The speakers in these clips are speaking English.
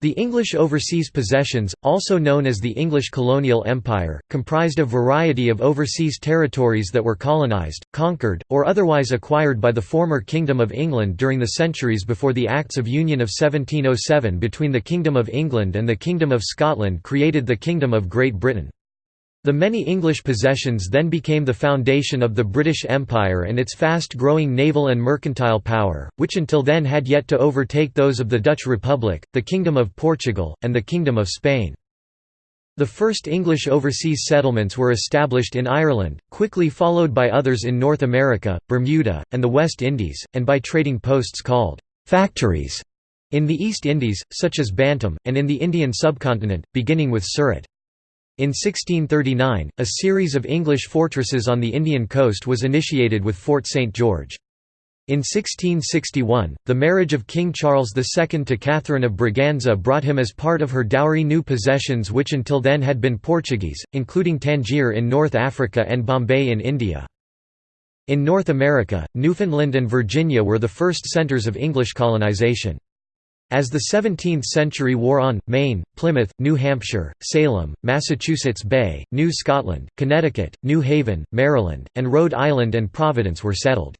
The English overseas possessions, also known as the English colonial empire, comprised a variety of overseas territories that were colonised, conquered, or otherwise acquired by the former Kingdom of England during the centuries before the Acts of Union of 1707 between the Kingdom of England and the Kingdom of Scotland created the Kingdom of Great Britain. The many English possessions then became the foundation of the British Empire and its fast-growing naval and mercantile power, which until then had yet to overtake those of the Dutch Republic, the Kingdom of Portugal, and the Kingdom of Spain. The first English overseas settlements were established in Ireland, quickly followed by others in North America, Bermuda, and the West Indies, and by trading posts called «factories» in the East Indies, such as Bantam, and in the Indian subcontinent, beginning with Surat. In 1639, a series of English fortresses on the Indian coast was initiated with Fort St. George. In 1661, the marriage of King Charles II to Catherine of Braganza brought him as part of her dowry new possessions which until then had been Portuguese, including Tangier in North Africa and Bombay in India. In North America, Newfoundland and Virginia were the first centers of English colonization. As the 17th century wore on, Maine, Plymouth, New Hampshire, Salem, Massachusetts Bay, New Scotland, Connecticut, New Haven, Maryland, and Rhode Island and Providence were settled.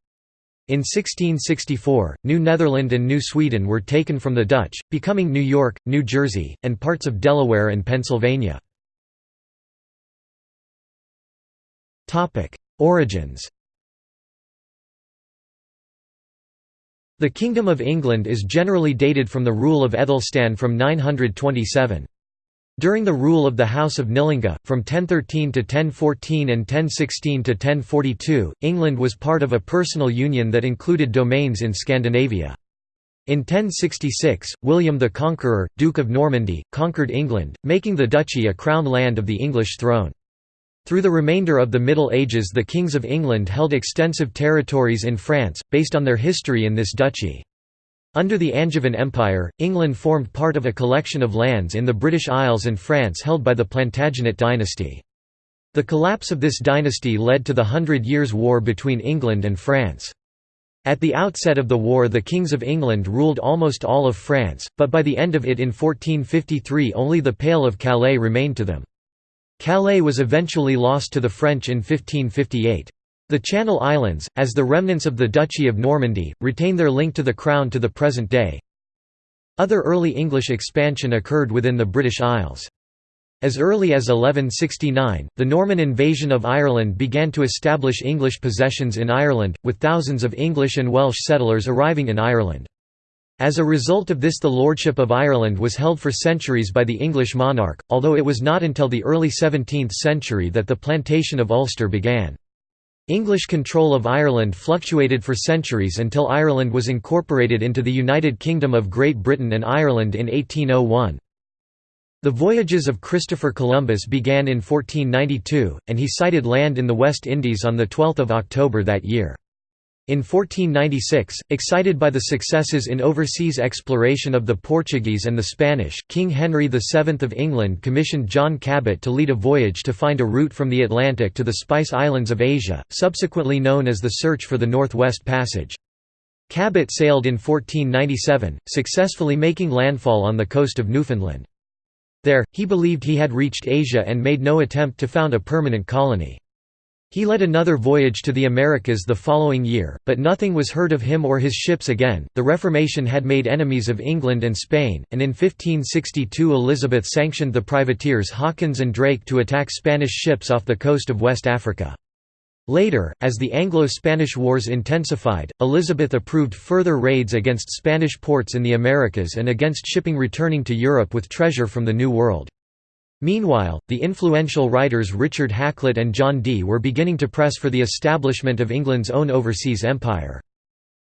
In 1664, New Netherland and New Sweden were taken from the Dutch, becoming New York, New Jersey, and parts of Delaware and Pennsylvania. Origins The Kingdom of England is generally dated from the rule of Aethelstan from 927. During the rule of the House of Knýtlinga, from 1013 to 1014 and 1016 to 1042, England was part of a personal union that included domains in Scandinavia. In 1066, William the Conqueror, Duke of Normandy, conquered England, making the duchy a crown land of the English throne. Through the remainder of the Middle Ages the kings of England held extensive territories in France, based on their history in this duchy. Under the Angevin Empire, England formed part of a collection of lands in the British Isles and France held by the Plantagenet dynasty. The collapse of this dynasty led to the Hundred Years' War between England and France. At the outset of the war the kings of England ruled almost all of France, but by the end of it in 1453 only the Pale of Calais remained to them. Calais was eventually lost to the French in 1558. The Channel Islands, as the remnants of the Duchy of Normandy, retain their link to the Crown to the present day. Other early English expansion occurred within the British Isles. As early as 1169, the Norman invasion of Ireland began to establish English possessions in Ireland, with thousands of English and Welsh settlers arriving in Ireland. As a result of this the lordship of Ireland was held for centuries by the English monarch, although it was not until the early 17th century that the plantation of Ulster began. English control of Ireland fluctuated for centuries until Ireland was incorporated into the United Kingdom of Great Britain and Ireland in 1801. The voyages of Christopher Columbus began in 1492, and he sighted land in the West Indies on 12 October that year. In 1496, excited by the successes in overseas exploration of the Portuguese and the Spanish, King Henry VII of England commissioned John Cabot to lead a voyage to find a route from the Atlantic to the Spice Islands of Asia, subsequently known as the Search for the Northwest Passage. Cabot sailed in 1497, successfully making landfall on the coast of Newfoundland. There, he believed he had reached Asia and made no attempt to found a permanent colony. He led another voyage to the Americas the following year, but nothing was heard of him or his ships again. The Reformation had made enemies of England and Spain, and in 1562 Elizabeth sanctioned the privateers Hawkins and Drake to attack Spanish ships off the coast of West Africa. Later, as the Anglo-Spanish Wars intensified, Elizabeth approved further raids against Spanish ports in the Americas and against shipping returning to Europe with treasure from the New World. Meanwhile, the influential writers Richard Hakluyt and John Dee were beginning to press for the establishment of England's own overseas empire.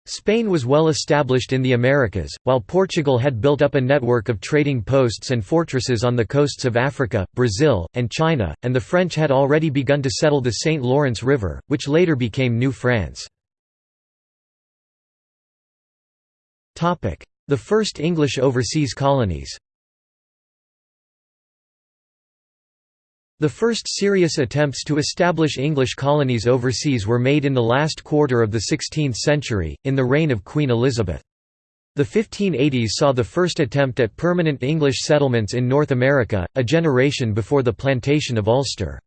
Spain was well established in the Americas, while Portugal had built up a network of trading posts and fortresses on the coasts of Africa, Brazil, and China, and the French had already begun to settle the St. Lawrence River, which later became New France. The first English overseas colonies The first serious attempts to establish English colonies overseas were made in the last quarter of the 16th century, in the reign of Queen Elizabeth. The 1580s saw the first attempt at permanent English settlements in North America, a generation before the plantation of Ulster.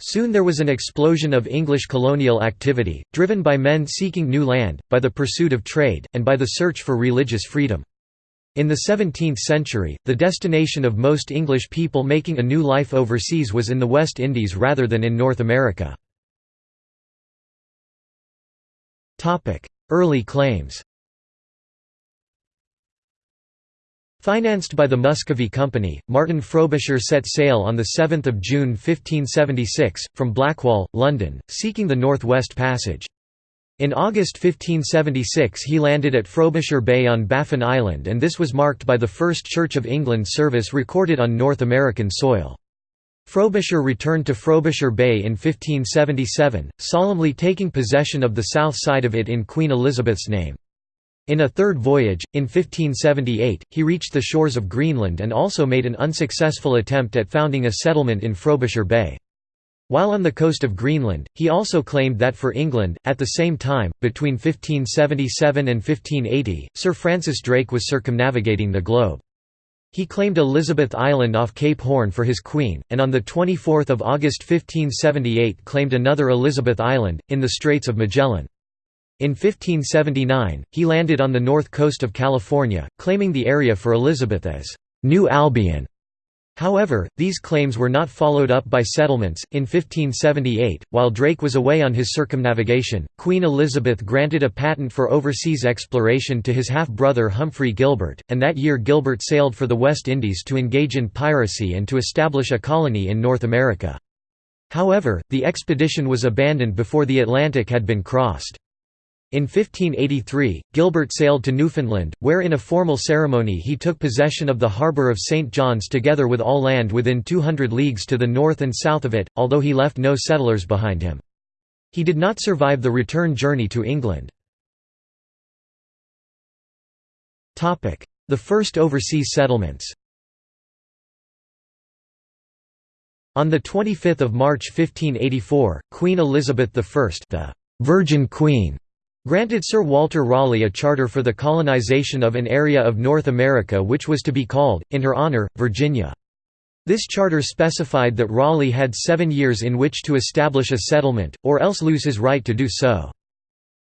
Soon there was an explosion of English colonial activity, driven by men seeking new land, by the pursuit of trade, and by the search for religious freedom. In the 17th century, the destination of most English people making a new life overseas was in the West Indies rather than in North America. Early claims Financed by the Muscovy Company, Martin Frobisher set sail on 7 June 1576, from Blackwall, London, seeking the North West Passage. In August 1576 he landed at Frobisher Bay on Baffin Island and this was marked by the first Church of England service recorded on North American soil. Frobisher returned to Frobisher Bay in 1577, solemnly taking possession of the south side of it in Queen Elizabeth's name. In a third voyage, in 1578, he reached the shores of Greenland and also made an unsuccessful attempt at founding a settlement in Frobisher Bay. While on the coast of Greenland, he also claimed that for England, at the same time, between 1577 and 1580, Sir Francis Drake was circumnavigating the globe. He claimed Elizabeth Island off Cape Horn for his queen, and on 24 August 1578 claimed another Elizabeth Island, in the Straits of Magellan. In 1579, he landed on the north coast of California, claiming the area for Elizabeth as New Albion. However, these claims were not followed up by settlements. In 1578, while Drake was away on his circumnavigation, Queen Elizabeth granted a patent for overseas exploration to his half brother Humphrey Gilbert, and that year Gilbert sailed for the West Indies to engage in piracy and to establish a colony in North America. However, the expedition was abandoned before the Atlantic had been crossed. In 1583, Gilbert sailed to Newfoundland, where in a formal ceremony he took possession of the harbour of St. John's together with all land within 200 leagues to the north and south of it, although he left no settlers behind him. He did not survive the return journey to England. The first overseas settlements On 25 March 1584, Queen Elizabeth I the Virgin Queen granted Sir Walter Raleigh a charter for the colonization of an area of North America which was to be called, in her honour, Virginia. This charter specified that Raleigh had seven years in which to establish a settlement, or else lose his right to do so.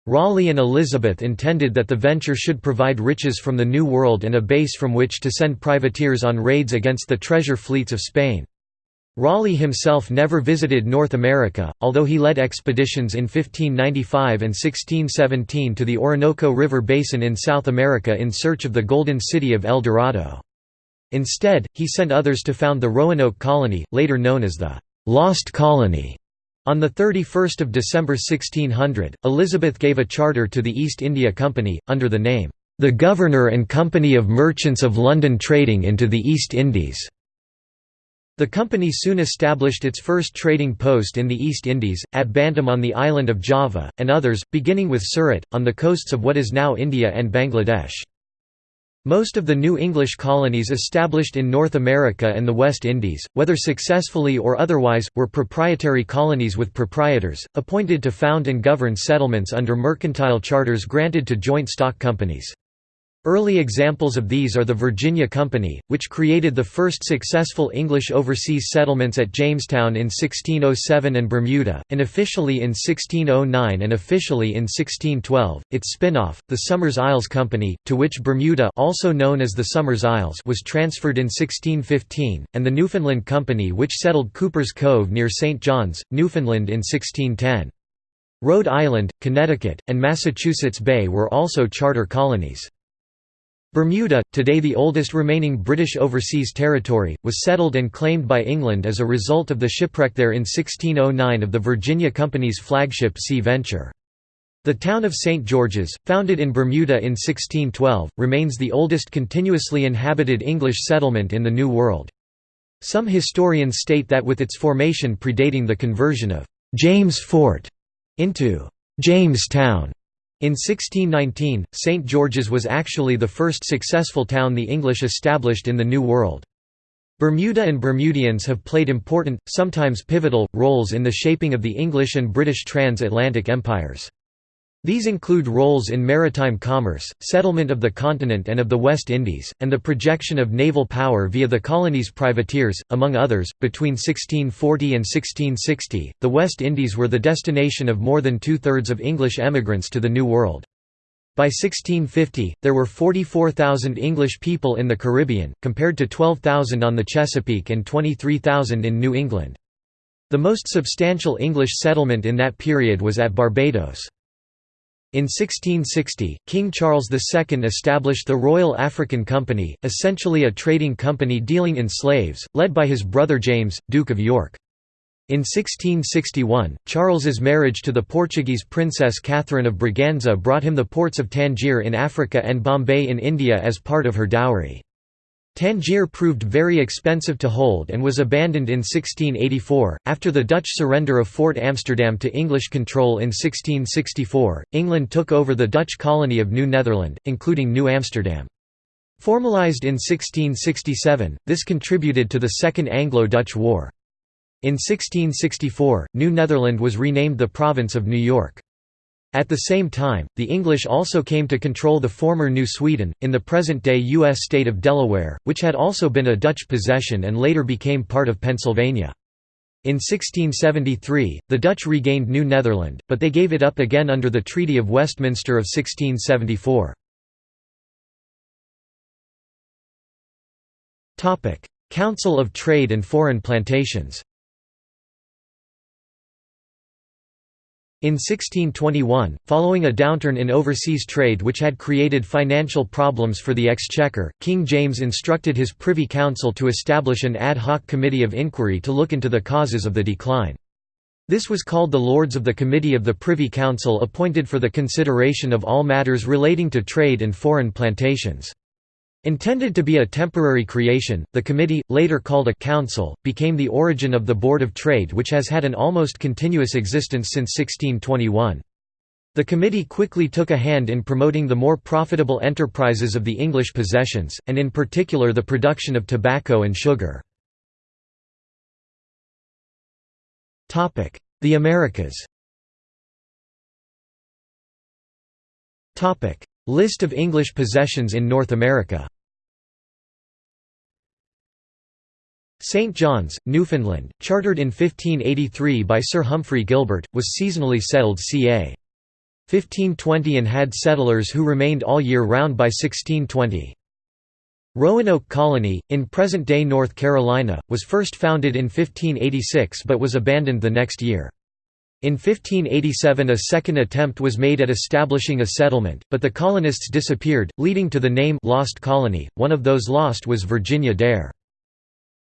Raleigh and Elizabeth intended that the venture should provide riches from the New World and a base from which to send privateers on raids against the treasure fleets of Spain. Raleigh himself never visited North America, although he led expeditions in 1595 and 1617 to the Orinoco River Basin in South America in search of the Golden City of El Dorado. Instead, he sent others to found the Roanoke Colony, later known as the «Lost Colony». On 31 December 1600, Elizabeth gave a charter to the East India Company, under the name, "...the Governor and Company of Merchants of London Trading into the East Indies." The company soon established its first trading post in the East Indies, at Bantam on the island of Java, and others, beginning with Surat, on the coasts of what is now India and Bangladesh. Most of the new English colonies established in North America and the West Indies, whether successfully or otherwise, were proprietary colonies with proprietors, appointed to found and govern settlements under mercantile charters granted to joint stock companies. Early examples of these are the Virginia Company, which created the first successful English overseas settlements at Jamestown in 1607 and Bermuda, unofficially in 1609 and officially in 1612. Its spin-off, the Somers Isles Company, to which Bermuda also known as the Somers Isles was transferred in 1615, and the Newfoundland Company which settled Cooper's Cove near St. John's, Newfoundland in 1610. Rhode Island, Connecticut, and Massachusetts Bay were also charter colonies. Bermuda, today the oldest remaining British overseas territory, was settled and claimed by England as a result of the shipwreck there in 1609 of the Virginia Company's flagship Sea Venture. The town of St. George's, founded in Bermuda in 1612, remains the oldest continuously inhabited English settlement in the New World. Some historians state that with its formation predating the conversion of James Fort into Jamestown, in 1619, St. George's was actually the first successful town the English established in the New World. Bermuda and Bermudians have played important, sometimes pivotal, roles in the shaping of the English and British transatlantic empires. These include roles in maritime commerce, settlement of the continent and of the West Indies, and the projection of naval power via the colony's privateers, among others. Between 1640 and 1660, the West Indies were the destination of more than two thirds of English emigrants to the New World. By 1650, there were 44,000 English people in the Caribbean, compared to 12,000 on the Chesapeake and 23,000 in New England. The most substantial English settlement in that period was at Barbados. In 1660, King Charles II established the Royal African Company, essentially a trading company dealing in slaves, led by his brother James, Duke of York. In 1661, Charles's marriage to the Portuguese princess Catherine of Braganza brought him the ports of Tangier in Africa and Bombay in India as part of her dowry. Tangier proved very expensive to hold and was abandoned in 1684. After the Dutch surrender of Fort Amsterdam to English control in 1664, England took over the Dutch colony of New Netherland, including New Amsterdam. Formalised in 1667, this contributed to the Second Anglo-Dutch War. In 1664, New Netherland was renamed the Province of New York. At the same time, the English also came to control the former New Sweden, in the present-day U.S. state of Delaware, which had also been a Dutch possession and later became part of Pennsylvania. In 1673, the Dutch regained New Netherland, but they gave it up again under the Treaty of Westminster of 1674. Council of Trade and Foreign Plantations In 1621, following a downturn in overseas trade which had created financial problems for the Exchequer, King James instructed his Privy Council to establish an ad hoc committee of inquiry to look into the causes of the decline. This was called the Lords of the Committee of the Privy Council appointed for the consideration of all matters relating to trade and foreign plantations. Intended to be a temporary creation, the committee, later called a council, became the origin of the Board of Trade which has had an almost continuous existence since 1621. The committee quickly took a hand in promoting the more profitable enterprises of the English possessions, and in particular the production of tobacco and sugar. The Americas List of English possessions in North America St. John's, Newfoundland, chartered in 1583 by Sir Humphrey Gilbert, was seasonally settled ca. 1520 and had settlers who remained all year round by 1620. Roanoke Colony, in present-day North Carolina, was first founded in 1586 but was abandoned the next year. In 1587 a second attempt was made at establishing a settlement, but the colonists disappeared, leading to the name «Lost Colony», one of those lost was Virginia Dare.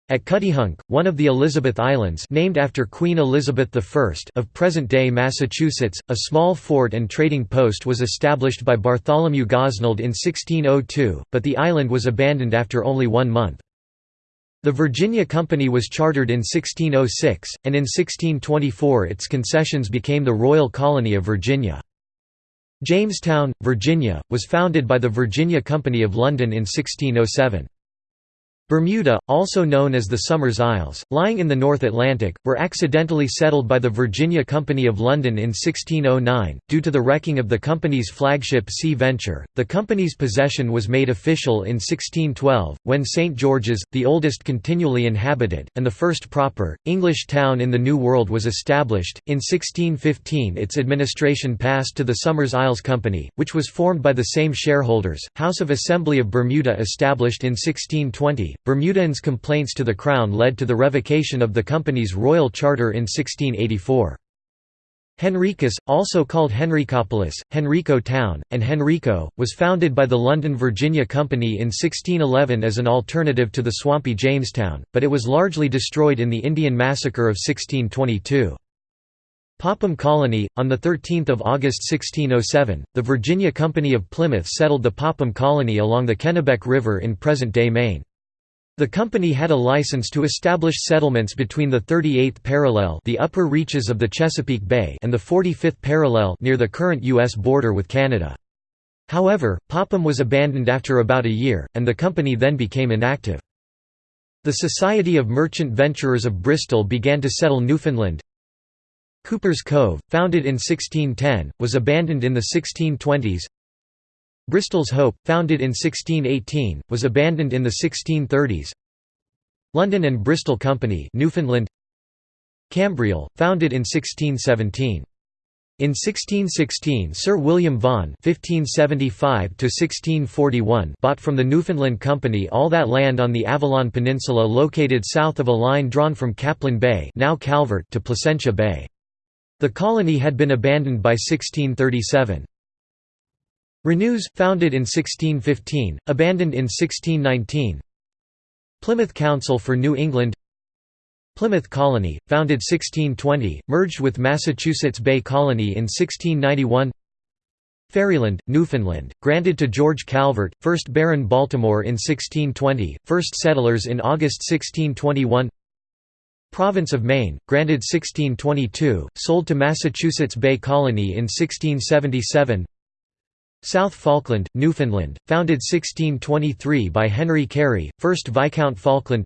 At Cuttyhunk, one of the Elizabeth Islands named after Queen Elizabeth I of present-day Massachusetts, a small fort and trading post was established by Bartholomew Gosnold in 1602, but the island was abandoned after only one month. The Virginia Company was chartered in 1606, and in 1624 its concessions became the Royal Colony of Virginia. Jamestown, Virginia, was founded by the Virginia Company of London in 1607. Bermuda, also known as the Somers Isles, lying in the North Atlantic, were accidentally settled by the Virginia Company of London in 1609, due to the wrecking of the company's flagship Sea Venture. The company's possession was made official in 1612, when St. George's, the oldest continually inhabited, and the first proper, English town in the New World was established. In 1615 its administration passed to the Somers Isles Company, which was formed by the same shareholders. House of Assembly of Bermuda established in 1620, Bermudians' complaints to the Crown led to the revocation of the company's royal charter in 1684. Henricus, also called Henricopolis, Henrico Town, and Henrico, was founded by the London Virginia Company in 1611 as an alternative to the swampy Jamestown, but it was largely destroyed in the Indian Massacre of 1622. Popham Colony, on 13 August 1607, the Virginia Company of Plymouth settled the Popham Colony along the Kennebec River in present-day Maine. The company had a license to establish settlements between the 38th parallel the upper reaches of the Chesapeake Bay and the 45th parallel near the current U.S. border with Canada. However, Popham was abandoned after about a year, and the company then became inactive. The Society of Merchant Venturers of Bristol began to settle Newfoundland. Cooper's Cove, founded in 1610, was abandoned in the 1620s. Bristol's Hope, founded in 1618, was abandoned in the 1630s. London and Bristol Company Newfoundland Cambriol, founded in 1617. In 1616 Sir William Vaughan (1575–1641) bought from the Newfoundland Company all that land on the Avalon Peninsula located south of a line drawn from Caplan Bay now Calvert to Placentia Bay. The colony had been abandoned by 1637. Renews, founded in 1615, abandoned in 1619 Plymouth Council for New England. Plymouth Colony, founded 1620, merged with Massachusetts Bay Colony in 1691 Ferryland, Newfoundland, granted to George Calvert, 1st Baron Baltimore in 1620, first settlers in August 1621 Province of Maine, granted 1622, sold to Massachusetts Bay Colony in 1677 South Falkland, Newfoundland, founded 1623 by Henry Carey, 1st Viscount Falkland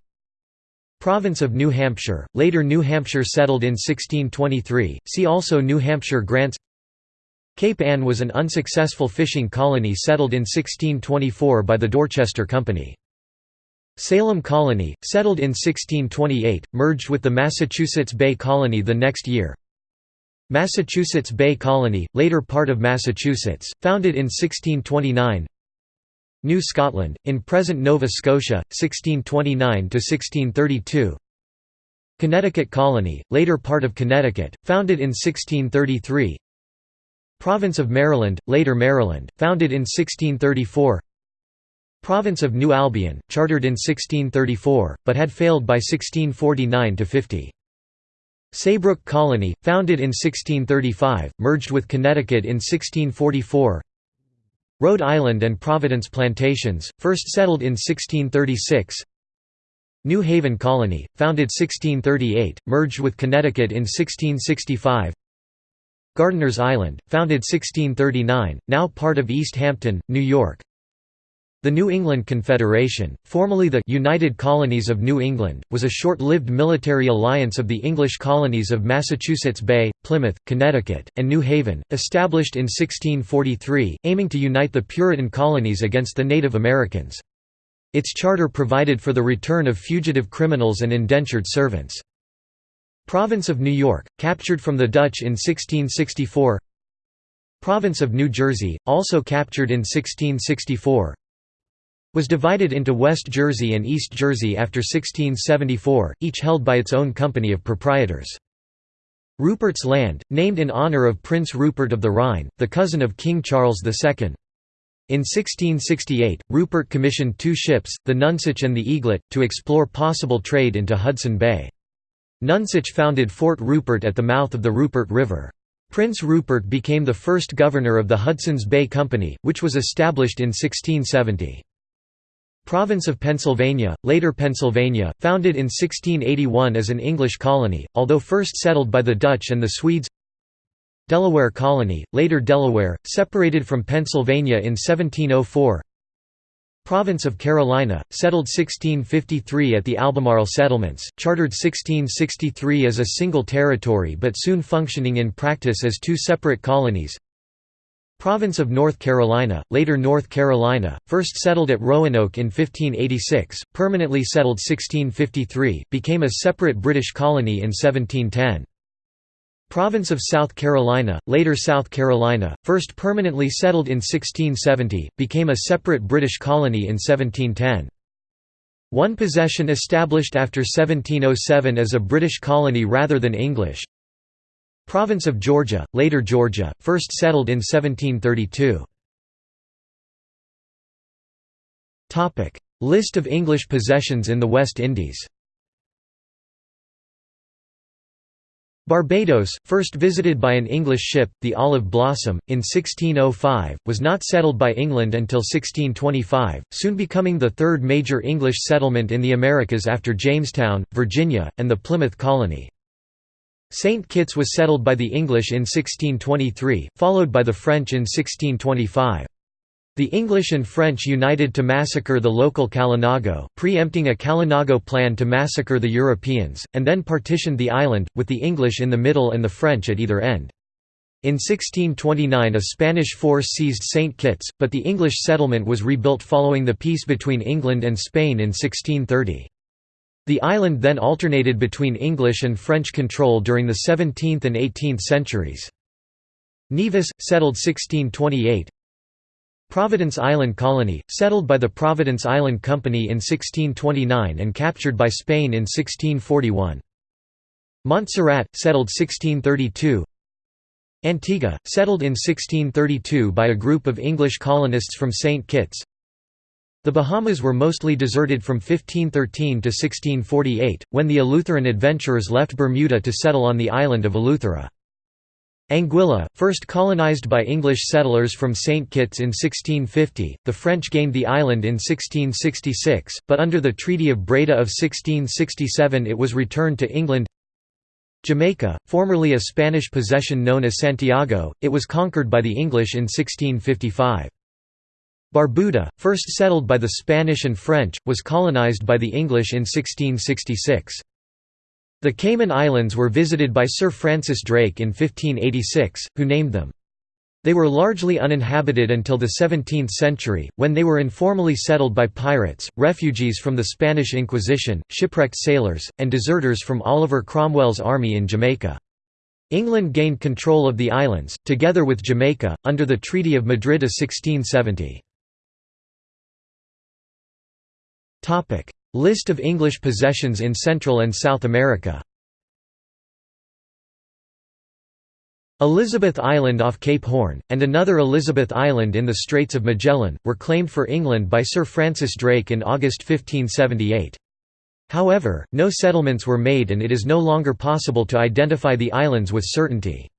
Province of New Hampshire, later New Hampshire settled in 1623, see also New Hampshire grants Cape Ann was an unsuccessful fishing colony settled in 1624 by the Dorchester Company. Salem Colony, settled in 1628, merged with the Massachusetts Bay Colony the next year. Massachusetts Bay Colony, later part of Massachusetts, founded in 1629 New Scotland, in present Nova Scotia, 1629–1632 Connecticut Colony, later part of Connecticut, founded in 1633 Province of Maryland, later Maryland, founded in 1634 Province of New Albion, chartered in 1634, but had failed by 1649–50 Saybrook Colony, founded in 1635, merged with Connecticut in 1644 Rhode Island and Providence Plantations, first settled in 1636 New Haven Colony, founded 1638, merged with Connecticut in 1665 Gardiner's Island, founded 1639, now part of East Hampton, New York the New England Confederation, formerly the United Colonies of New England, was a short-lived military alliance of the English colonies of Massachusetts Bay, Plymouth, Connecticut, and New Haven, established in 1643, aiming to unite the Puritan colonies against the Native Americans. Its charter provided for the return of fugitive criminals and indentured servants. Province of New York, captured from the Dutch in 1664 Province of New Jersey, also captured in 1664 was divided into West Jersey and East Jersey after 1674, each held by its own company of proprietors. Rupert's Land, named in honor of Prince Rupert of the Rhine, the cousin of King Charles II. In 1668, Rupert commissioned two ships, the Nonsuch and the Eaglet, to explore possible trade into Hudson Bay. Nonsuch founded Fort Rupert at the mouth of the Rupert River. Prince Rupert became the first governor of the Hudson's Bay Company, which was established in 1670. Province of Pennsylvania, later Pennsylvania, founded in 1681 as an English colony, although first settled by the Dutch and the Swedes. Delaware Colony, later Delaware, separated from Pennsylvania in 1704 Province of Carolina, settled 1653 at the Albemarle settlements, chartered 1663 as a single territory but soon functioning in practice as two separate colonies Province of North Carolina, later North Carolina, first settled at Roanoke in 1586, permanently settled 1653, became a separate British colony in 1710. Province of South Carolina, later South Carolina, first permanently settled in 1670, became a separate British colony in 1710. One possession established after 1707 as a British colony rather than English, Province of Georgia, later Georgia, first settled in 1732. List of English possessions in the West Indies Barbados, first visited by an English ship, the Olive Blossom, in 1605, was not settled by England until 1625, soon becoming the third major English settlement in the Americas after Jamestown, Virginia, and the Plymouth Colony. St. Kitts was settled by the English in 1623, followed by the French in 1625. The English and French united to massacre the local Kalinago, preempting a Kalinago plan to massacre the Europeans, and then partitioned the island, with the English in the middle and the French at either end. In 1629 a Spanish force seized St. Kitts, but the English settlement was rebuilt following the peace between England and Spain in 1630. The island then alternated between English and French control during the 17th and 18th centuries. Nevis, settled 1628 Providence Island Colony, settled by the Providence Island Company in 1629 and captured by Spain in 1641. Montserrat, settled 1632 Antigua, settled in 1632 by a group of English colonists from St. Kitts The Bahamas were mostly deserted from 1513 to 1648, when the Eleutheran adventurers left Bermuda to settle on the island of Eleuthera. Anguilla, first colonized by English settlers from St. Kitts in 1650, the French gained the island in 1666, but under the Treaty of Breda of 1667 it was returned to England Jamaica, formerly a Spanish possession known as Santiago, it was conquered by the English in 1655. Barbuda, first settled by the Spanish and French, was colonized by the English in 1666. The Cayman Islands were visited by Sir Francis Drake in 1586, who named them. They were largely uninhabited until the 17th century, when they were informally settled by pirates, refugees from the Spanish Inquisition, shipwrecked sailors, and deserters from Oliver Cromwell's army in Jamaica. England gained control of the islands, together with Jamaica, under the Treaty of Madrid of 1670. List of English possessions in Central and South America Elizabeth Island off Cape Horn, and another Elizabeth Island in the Straits of Magellan, were claimed for England by Sir Francis Drake in August 1578. However, no settlements were made and it is no longer possible to identify the islands with certainty.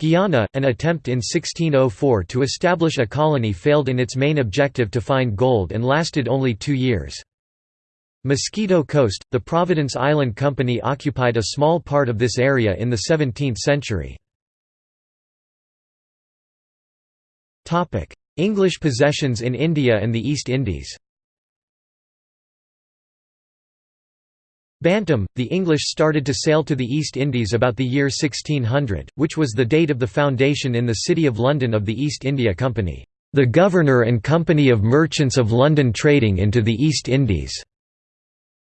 Guyana, an attempt in 1604 to establish a colony failed in its main objective to find gold and lasted only two years. Mosquito Coast, the Providence Island Company occupied a small part of this area in the 17th century. English possessions in India and the East Indies Bantam, the English started to sail to the East Indies about the year 1600, which was the date of the foundation in the City of London of the East India Company, "...the Governor and Company of Merchants of London trading into the East Indies."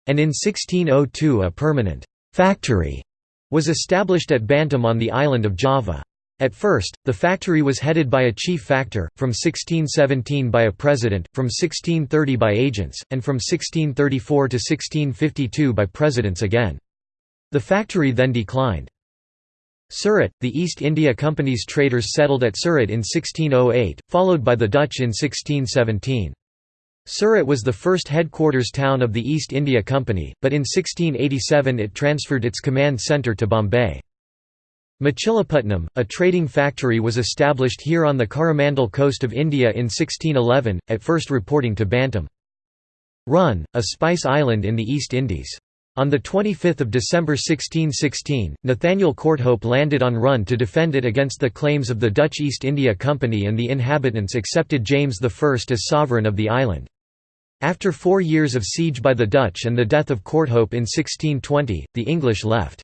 and in 1602 a permanent «factory» was established at Bantam on the island of Java. At first, the factory was headed by a chief factor, from 1617 by a president, from 1630 by agents, and from 1634 to 1652 by presidents again. The factory then declined. Surat, the East India Company's traders settled at Surat in 1608, followed by the Dutch in 1617. Surat was the first headquarters town of the East India Company, but in 1687 it transferred its command centre to Bombay. Machilipatnam, a trading factory was established here on the Coromandel coast of India in 1611, at first reporting to Bantam. Run, a spice island in the East Indies. On 25 December 1616, Nathaniel Courthope landed on Run to defend it against the claims of the Dutch East India Company and the inhabitants accepted James I as sovereign of the island. After four years of siege by the Dutch and the death of Courthope in 1620, the English left.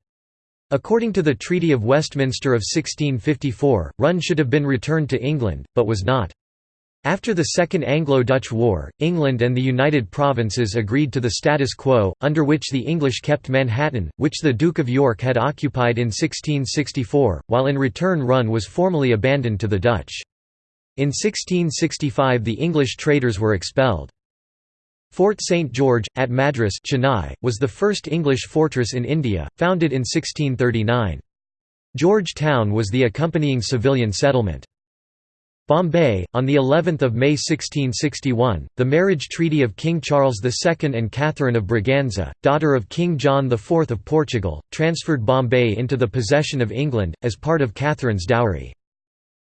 According to the Treaty of Westminster of 1654, Run should have been returned to England, but was not. After the Second Anglo-Dutch War, England and the United Provinces agreed to the status quo, under which the English kept Manhattan, which the Duke of York had occupied in 1664, while in return Run was formally abandoned to the Dutch. In 1665 the English traders were expelled. Fort St. George, at Madras Chennai, was the first English fortress in India, founded in 1639. George Town was the accompanying civilian settlement. Bombay, on the 11th of May 1661, the marriage treaty of King Charles II and Catherine of Braganza, daughter of King John IV of Portugal, transferred Bombay into the possession of England, as part of Catherine's dowry.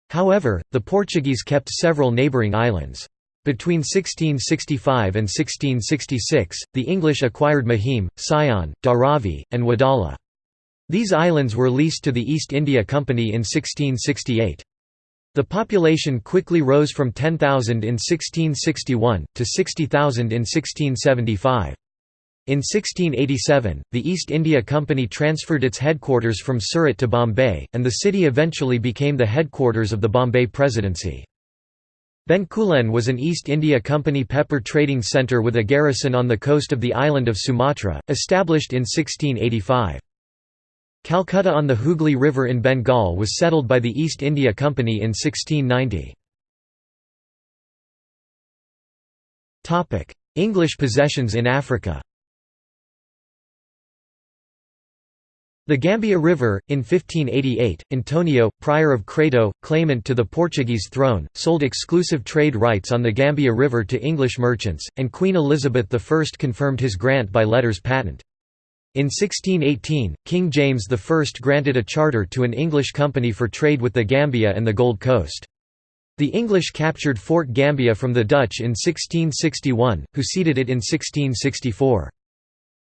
However, the Portuguese kept several neighbouring islands. Between 1665 and 1666, the English acquired Mahim, Sion, Dharavi, and Wadala. These islands were leased to the East India Company in 1668. The population quickly rose from 10,000 in 1661, to 60,000 in 1675. In 1687, the East India Company transferred its headquarters from Surat to Bombay, and the city eventually became the headquarters of the Bombay Presidency. Bencoolen was an East India Company pepper trading centre with a garrison on the coast of the island of Sumatra, established in 1685. Calcutta on the Hooghly River in Bengal was settled by the East India Company in 1690. English possessions in Africa The Gambia River, in 1588, Antonio, prior of Crato, claimant to the Portuguese throne, sold exclusive trade rights on the Gambia River to English merchants, and Queen Elizabeth I confirmed his grant by letters patent. In 1618, King James I granted a charter to an English company for trade with the Gambia and the Gold Coast. The English captured Fort Gambia from the Dutch in 1661, who ceded it in 1664.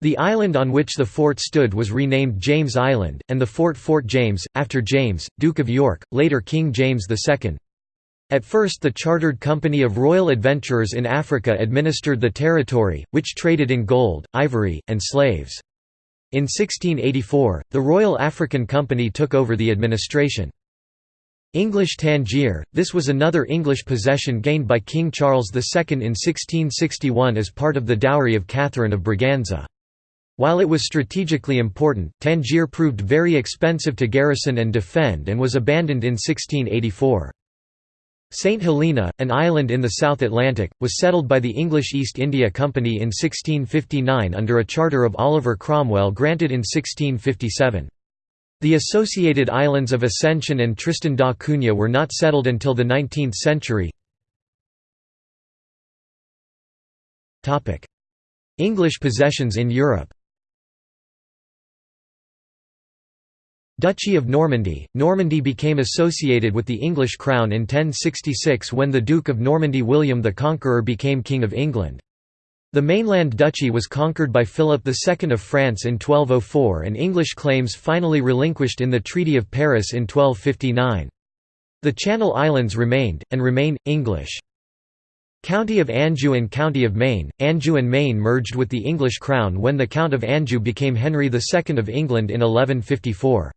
The island on which the fort stood was renamed James Island, and the fort Fort James, after James, Duke of York, later King James II. At first the Chartered Company of Royal Adventurers in Africa administered the territory, which traded in gold, ivory, and slaves. In 1684, the Royal African Company took over the administration. English Tangier – This was another English possession gained by King Charles II in 1661 as part of the dowry of Catherine of Braganza. While it was strategically important, Tangier proved very expensive to garrison and defend and was abandoned in 1684. St Helena, an island in the South Atlantic, was settled by the English East India Company in 1659 under a charter of Oliver Cromwell granted in 1657. The associated islands of Ascension and Tristan da Cunha were not settled until the 19th century. English possessions in Europe Duchy of Normandy – Normandy became associated with the English crown in 1066 when the Duke of Normandy William the Conqueror became King of England. The mainland duchy was conquered by Philip II of France in 1204 and English claims finally relinquished in the Treaty of Paris in 1259. The Channel Islands remained, and remain, English. County of Anjou and County of Maine – Anjou and Maine merged with the English crown when the Count of Anjou became Henry II of England in 1154.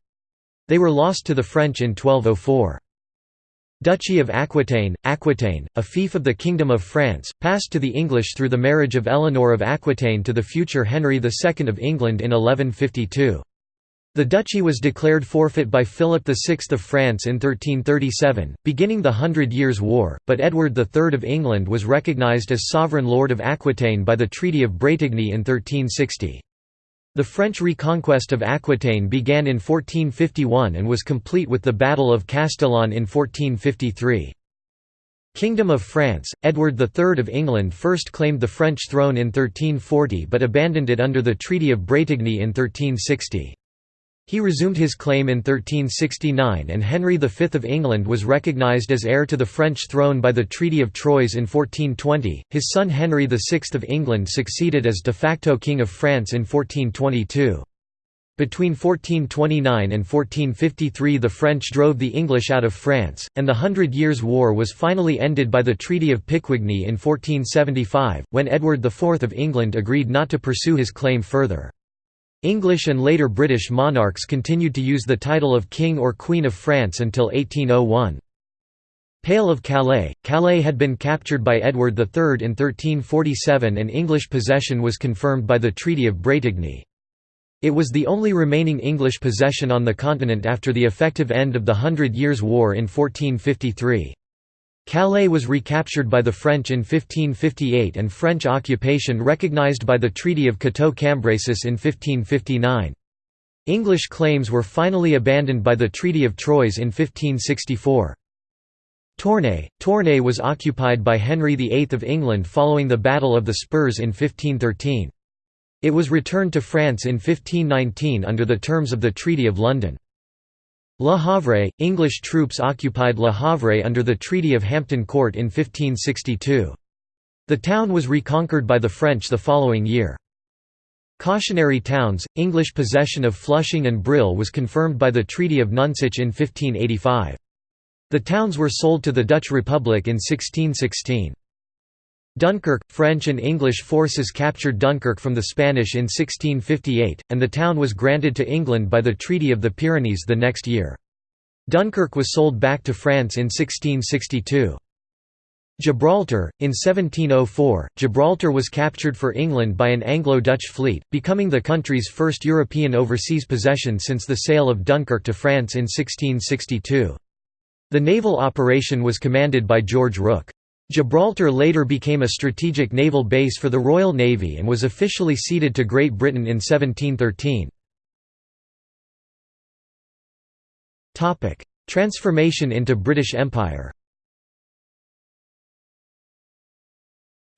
They were lost to the French in 1204. Duchy of Aquitaine – Aquitaine, a fief of the Kingdom of France, passed to the English through the marriage of Eleanor of Aquitaine to the future Henry II of England in 1152. The duchy was declared forfeit by Philip VI of France in 1337, beginning the Hundred Years' War, but Edward III of England was recognised as sovereign lord of Aquitaine by the Treaty of Bretigny in 1360. The French reconquest of Aquitaine began in 1451 and was complete with the Battle of Castillon in 1453. Kingdom of France – Edward III of England first claimed the French throne in 1340 but abandoned it under the Treaty of Bretigny in 1360. He resumed his claim in 1369 and Henry V of England was recognised as heir to the French throne by the Treaty of Troyes in 1420. His son Henry VI of England succeeded as de facto King of France in 1422. Between 1429 and 1453 the French drove the English out of France, and the Hundred Years' War was finally ended by the Treaty of Picquigny in 1475, when Edward IV of England agreed not to pursue his claim further. English and later British monarchs continued to use the title of King or Queen of France until 1801. Pale of Calais – Calais had been captured by Edward III in 1347 and English possession was confirmed by the Treaty of Bretigny. It was the only remaining English possession on the continent after the effective end of the Hundred Years' War in 1453. Calais was recaptured by the French in 1558 and French occupation recognized by the Treaty of Cateau-Cambrésis in 1559. English claims were finally abandoned by the Treaty of Troyes in 1564. Tournai – Tournai was occupied by Henry VIII of England following the Battle of the Spurs in 1513. It was returned to France in 1519 under the terms of the Treaty of London. Le Havre – English troops occupied Le Havre under the Treaty of Hampton Court in 1562. The town was reconquered by the French the following year. Cautionary towns – English possession of Flushing and Brill was confirmed by the Treaty of Nonsuch in 1585. The towns were sold to the Dutch Republic in 1616. Dunkirk – French and English forces captured Dunkirk from the Spanish in 1658, and the town was granted to England by the Treaty of the Pyrenees the next year. Dunkirk was sold back to France in 1662. Gibraltar – In 1704, Gibraltar was captured for England by an Anglo-Dutch fleet, becoming the country's first European overseas possession since the sale of Dunkirk to France in 1662. The naval operation was commanded by George Rooke. Gibraltar later became a strategic naval base for the Royal Navy and was officially ceded to Great Britain in 1713. Transformation into British Empire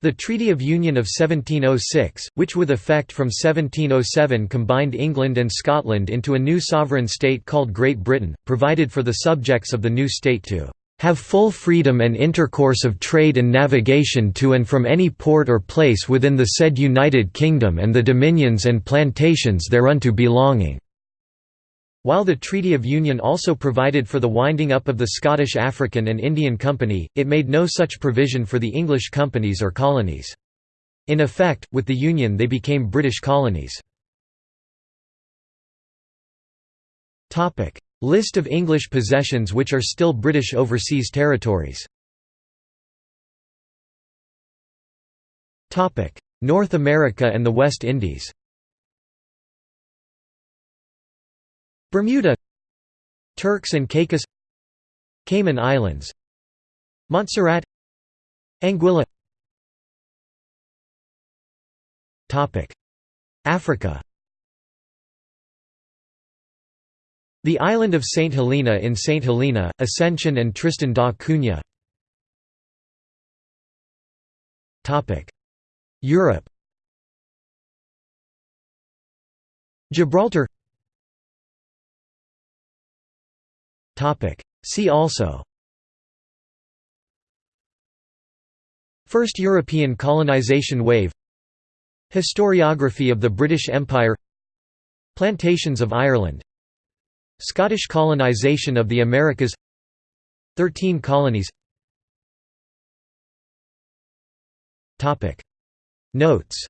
The Treaty of Union of 1706, which with effect from 1707 combined England and Scotland into a new sovereign state called Great Britain, provided for the subjects of the new state to have full freedom and intercourse of trade and navigation to and from any port or place within the said United Kingdom and the dominions and plantations thereunto belonging." While the Treaty of Union also provided for the winding up of the Scottish African and Indian Company, it made no such provision for the English companies or colonies. In effect, with the Union they became British colonies. List of English possessions which are still British overseas territories. North America and the West Indies. Bermuda. Turks and Caicos. Cayman Islands. Montserrat. Anguilla. Africa The island of St. Helena in St. Helena, Ascension and Tristan da Cunha. Europe. Gibraltar. See also. First European colonization wave. Historiography of the British Empire. Plantations of Ireland Scottish colonization of the Americas. Thirteen colonies. Notes.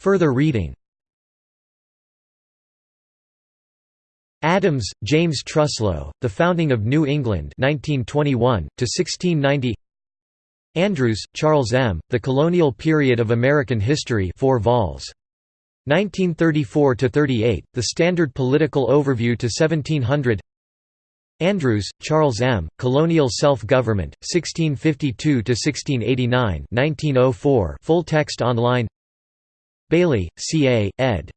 Further reading. Adams, James Truslow, The Founding of New England 1921, 1690 Andrews, Charles M., The Colonial Period of American History 4 vols. 1934–38, The Standard Political Overview to 1700 Andrews, Charles M., Colonial Self-Government, 1652–1689 1904 full text online Bayly, C. A., ed.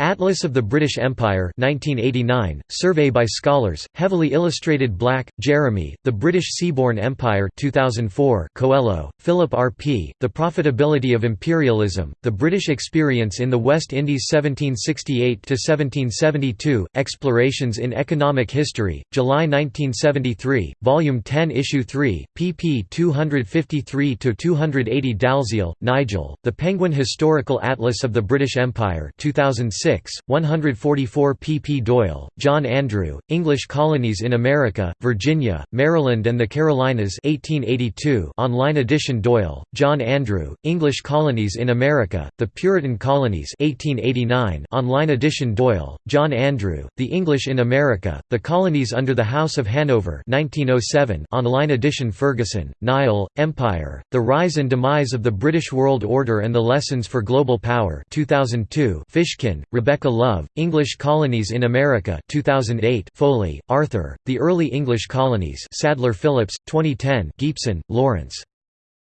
Atlas of the British Empire 1989, survey by scholars, heavily illustrated Black, Jeremy, The British Seaborne Empire 2004, Coelho, Philip R. P., The Profitability of Imperialism, The British Experience in the West Indies 1768–1772, Explorations in Economic History, July 1973, Volume 10 Issue 3, pp 253–280 Dalziel, Nigel, The Penguin Historical Atlas of the British Empire 2006 144 pp. Doyle, John Andrew, English Colonies in America, Virginia, Maryland and the Carolinas 1882 online edition Doyle, John Andrew, English Colonies in America, The Puritan Colonies 1889 online edition Doyle, John Andrew, The English in America, The Colonies under the House of Hanover 1907 online edition Ferguson, Niall, Empire, The Rise and Demise of the British World Order and the Lessons for Global Power 2002 Fishkin, Rebecca Love, English Colonies in America 2008 Foley, Arthur, The Early English Colonies Sadler Phillips, 2010 Gipson, Lawrence.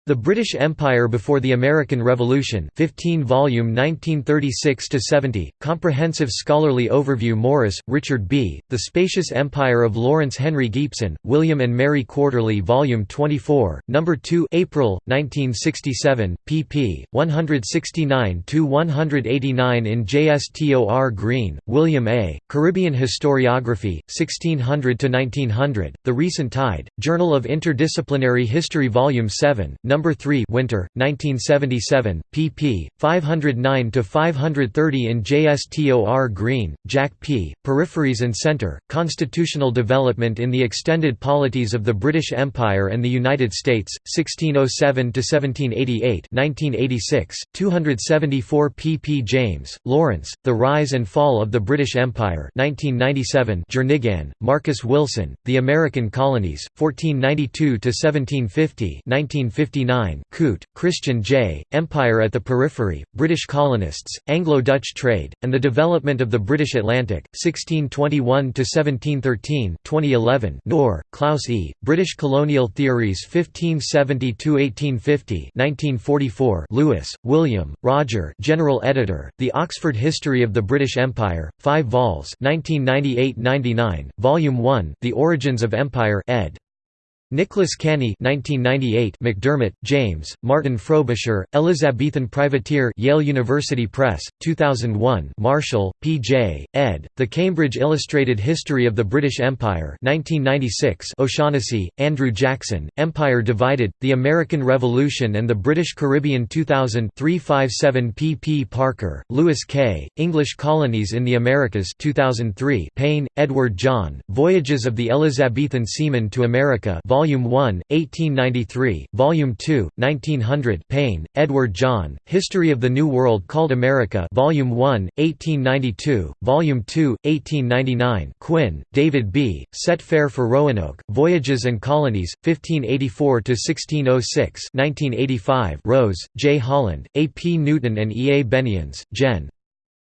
The British Empire Before the American Revolution 15 volume 1936–70, Comprehensive Scholarly Overview Morris, Richard B., The Spacious Empire of Lawrence Henry Gipson, William and Mary Quarterly Volume 24, No. 2 April, 1967, pp. 169–189 in JSTOR Green, William A., Caribbean Historiography, 1600–1900, The Recent Tide, Journal of Interdisciplinary History Volume 7, No. Number 3 Winter, 1977, pp. 509 to 530 in JSTOR Greene, Jack P., Peripheries and Center, Constitutional Development in the Extended Polities of the British Empire and the United States, 1607 to 1788, 1986, 274 pp. James, Lawrence, The Rise and Fall of the British Empire 1997 Jernegan, Marcus Wilson, The American Colonies, 1492 to 1750, 1959 Koot, Christian J., Empire at the Periphery, British Colonists, Anglo-Dutch Trade, and the Development of the British Atlantic, 1621–1713 2011 Knorr, Klaus E., British Colonial Theories 1570–1850 1944 Louis, William, Roger General Editor, The Oxford History of the British Empire, 5 vols 1998–99, Volume 1 The Origins of Empire ed. Nicholas Canny 1998 McDermott, James, Martin Frobisher, Elizabethan Privateer Yale University Press, 2001 Marshall, P.J., ed., The Cambridge Illustrated History of the British Empire 1996 O'Shaughnessy, Andrew Jackson, Empire Divided, The American Revolution and the British Caribbean 2000 357 P. Parker, Lewis K., English Colonies in the Americas 2003 Payne, Edward John, Voyages of the Elizabethan Seamen to America Volume 1, 1893, Volume 2, 1900 Payne, Edward John, History of the New World Called America Volume 1, 1892, Volume 2, 1899 Quinn, David B., Set Fair for Roanoke, Voyages and Colonies, 1584–1606 1985 Rose, J. Holland, A. P. Newton and E. A. Benians, Gen.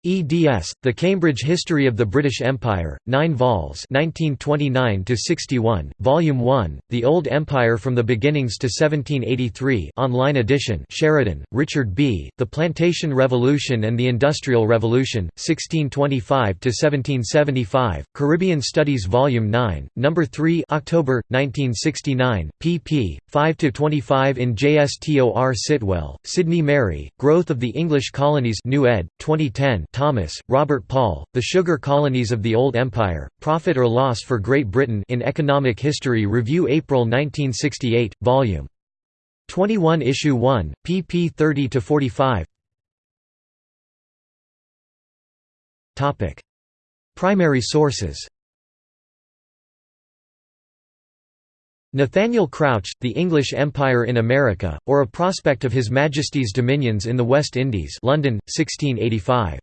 eds. The Cambridge History of the British Empire, 9 vols 1929–61, Volume 1, The Old Empire from the Beginnings to 1783 online edition Sheridan, Richard B., The Plantation Revolution and the Industrial Revolution, 1625–1775, Caribbean Studies Volume 9, No. 3 October, 1969, pp. 5 to 25 in JSTOR Sitwell, Sidney Mary, Growth of the English Colonies New ed., 2010 Thomas, Robert Paul, The Sugar Colonies of the Old Empire, Profit or Loss for Great Britain in Economic History Review April 1968, Vol. 21 Issue 1, pp 30–45 Primary sources Nathaniel Crouch, The English Empire in America, or A Prospect of His Majesty's Dominions in the West Indies London, 1685.